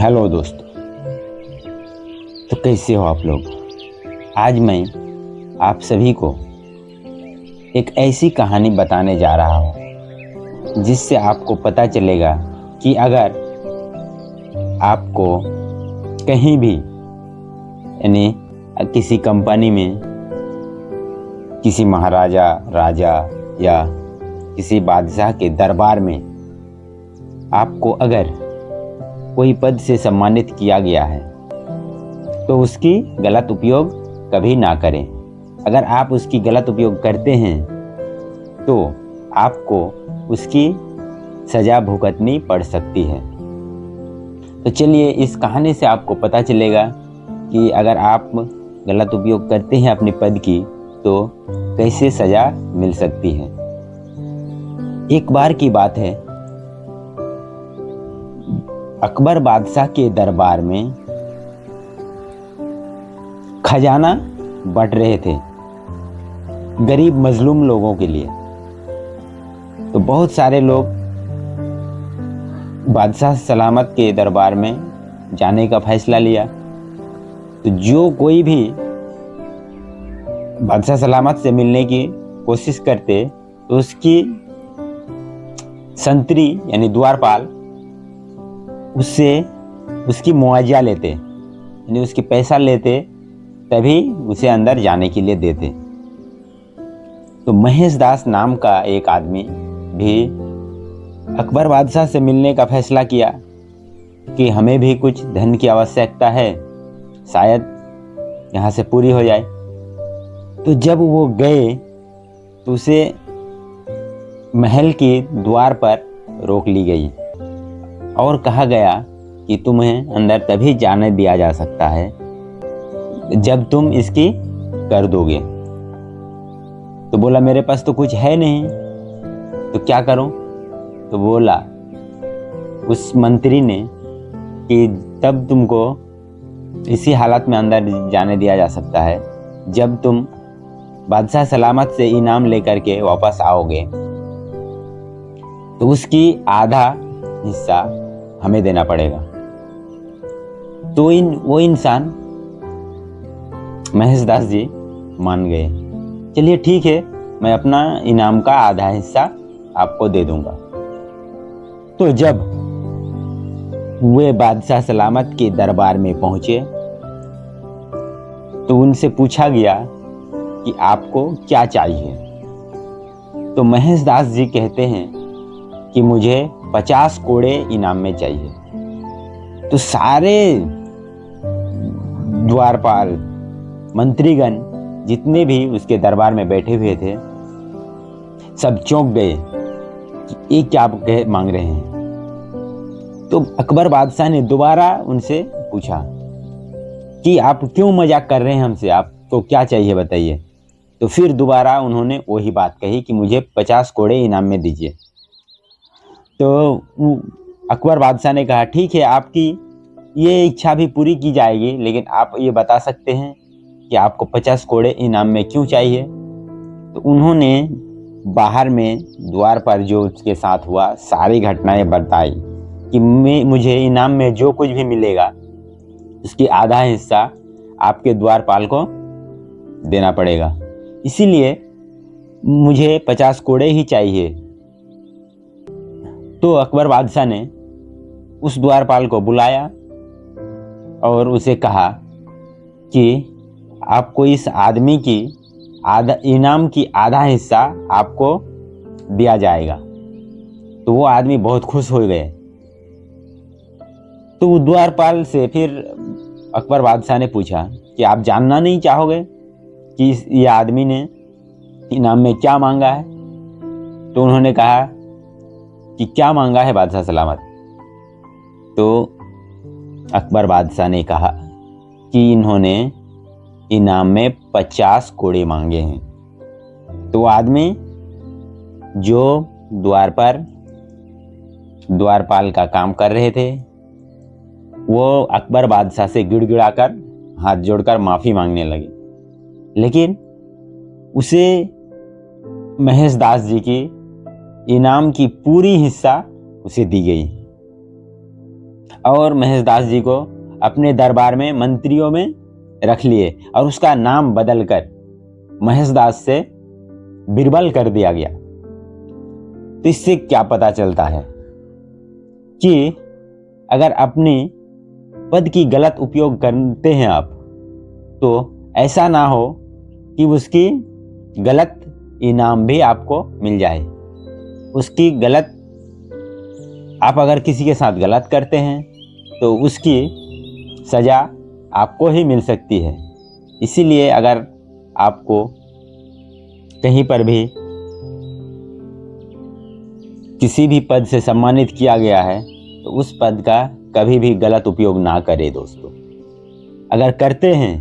Hello दोस्तों। तो कैसे हो आप लोग? आज मैं आप सभी को एक ऐसी कहानी बताने जा रहा हूँ, जिससे आपको पता चलेगा कि अगर आपको कहीं भी, यानी किसी कंपनी में किसी महाराजा, राजा या किसी बादशाह के दरबार में आपको अगर कोई पद से सम्मानित किया गया है तो उसकी गलत उपयोग कभी ना करें। अगर आप उसकी गलत उपयोग करते हैं तो आपको उसकी सज़ा भुगतनी पड़ सकती है। तो चलिए इस कहानी से आपको पता चलेगा कि अगर आप गलत उपयोग करते हैं अपने पद की तो कैसे सज़ा मिल सकती है। एक बार की बात है अकबर बादशाह के दरबार में खजाना बट रहे थे गरीब मजलूम लोगों के लिए। तो बहुत सारे लोग बादशाह सलामत के दरबार में जाने का फैसला लिया। तो जो कोई भी बादशाह सलामत से मिलने की कोशिश करते तो उसकी संतरी यानी द्वारपाल उससे उसकी मुआवजा लेते, यानी उसके पैसा लेते, तभी उसे अंदर जाने के लिए देते। तो महेश दास नाम का एक आदमी भी अकबर बादशाह से मिलने का फैसला किया कि हमें भी कुछ धन की आवश्यकता है, शायद यहाँ से पूरी हो जाए। तो जब वो गए तो उसे महल के द्वार पर रोक ली गई। और कहा गया कि तुम्हें अंदर तभी जाने दिया जा सकता है जब तुम इसकी कर दोगे। तो बोला, मेरे पास तो कुछ है नहीं। तो क्या करूँ? तो बोला, उस मंत्री ने कि तब तुमको इसी हालत में अंदर जाने दिया जा सकता है, जब तुम बादशाह सलामत से इनाम लेकर के वापस आओगे। तो उसकी आधा हिस्सा हमें देना पड़ेगा। तो इन, वो इंसान महेश दास जी मान गए। चलिए ठीक है, मैं अपना इनाम का आधा हिस्सा आपको दे दूँगा। तो जब वे बादशाह सलामत के दरबार में पहुँचे तो उनसे पूछा गया कि आपको क्या चाहिए? तो महेश दास जी कहते हैं कि मुझे पचास कोड़े इनाम में चाहिए। तो सारे द्वारपाल, मंत्रीगण, जितने भी उसके दरबार में बैठे हुए थे, सब चौंक गए कि ये क्या कह मांग रहे हैं। तो अकबर बादशाह ने दोबारा उनसे पूछा कि आप क्यों मज़ाक कर रहे हैं हमसे? आप तो क्या चाहिए बताइए? तो फिर दोबारा उन्होंने वही बात कही कि मुझे पचास कोड़े इनाम में दीजिए। तो अकबर बादशाह ने कहा, ठीक है, आपकी ये इच्छा भी पूरी की जाएगी, लेकिन आप ये बता सकते हैं कि आपको पचास कोड़े इनाम में क्यों चाहिए? तो उन्होंने बाहर में द्वार पर जो उसके साथ हुआ, सारी घटनाएँ बताई कि मैं, मुझे इनाम में जो कुछ भी मिलेगा, उसकी आधा हिस्सा आपके द्वारपाल को देना पड़ेगा। इसीलिए मुझे पचास कोड़े ही चाहिए। तो अकबर बादशाह ने उस द्वारपाल को बुलाया और उसे कहा कि आपको इस आदमी की आधा, इनाम की आधा हिस्सा आपको दिया जाएगा। तो वो आदमी बहुत खुश हो गए। तो द्वारपाल से फिर अकबर बादशाह ने पूछा कि आप जानना नहीं चाहोगे कि इस, ये आदमी ने इनाम में क्या मांगा है? तो उन्होंने कहा कि क्या मांगा है बादशाह सलामत? तो अकबर बादशाह ने कहा कि इन्होंने इनाम में पचास कोड़े मांगे हैं। तो आदमी जो द्वार पर द्वारपाल का काम कर रहे थे, वो अकबर बादशाह से गिड़गिड़ाकर हाथ जोड़कर माफ़ी मांगने लगे। लेकिन उसे महेश दास जी की इनाम की पूरी हिस्सा उसे दी गई। और महेशदास जी को अपने दरबार में मंत्रियों में रख लिए और उसका नाम बदलकर महेशदास से बिरबल कर दिया गया। तो इससे क्या पता चलता है कि अगर अपनी पद की गलत उपयोग करते हैं आप तो ऐसा ना हो कि उसकी गलत इनाम भी आपको मिल जाए। उसकी गलत, आप अगर किसी के साथ गलत करते हैं तो उसकी सज़ा आपको ही मिल सकती है। इसीलिए अगर आपको कहीं पर भी किसी भी पद से सम्मानित किया गया है तो उस पद का कभी भी गलत उपयोग ना करें दोस्तों। अगर करते हैं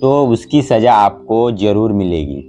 तो उसकी सज़ा आपको ज़रूर मिलेगी।